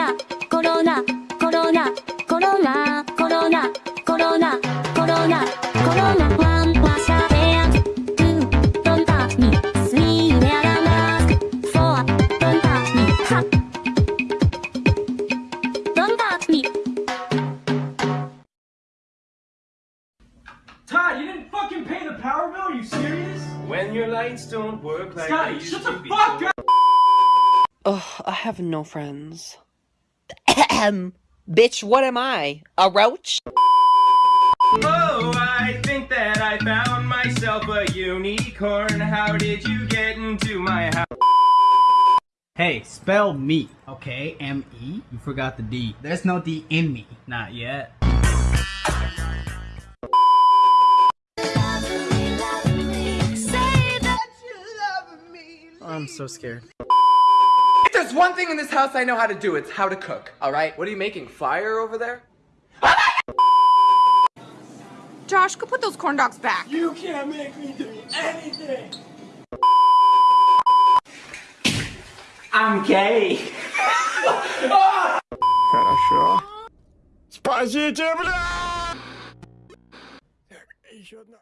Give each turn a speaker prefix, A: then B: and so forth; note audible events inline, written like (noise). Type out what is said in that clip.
A: Corona, Corona, Corona, Corona, Corona, Corona, Corona, Corona. One wash your hands. Two, don't touch me. Three, wear a mask. Four, don't touch me. Don't touch me.
B: Todd, you didn't fucking pay the power bill? Are you serious?
C: When your lights don't work like
B: Scotty, shut the fuck up!
D: Ugh, I have no friends. Ahem. (coughs) Bitch, what am I? A roach?
C: Oh, I think that I found myself a unicorn. How did you get into my house?
E: Hey, spell me, okay? M E. You forgot the D. There's no D in me. Not yet. I'm so scared
F: If there's one thing in this house I know how to do, it's how to cook, alright? What are you making, fire over there?
G: Josh, go put those corn dogs back.
B: You can't make me do anything!
C: I'm gay.
H: Хорошо. Спасите, бля! Так, еще одна.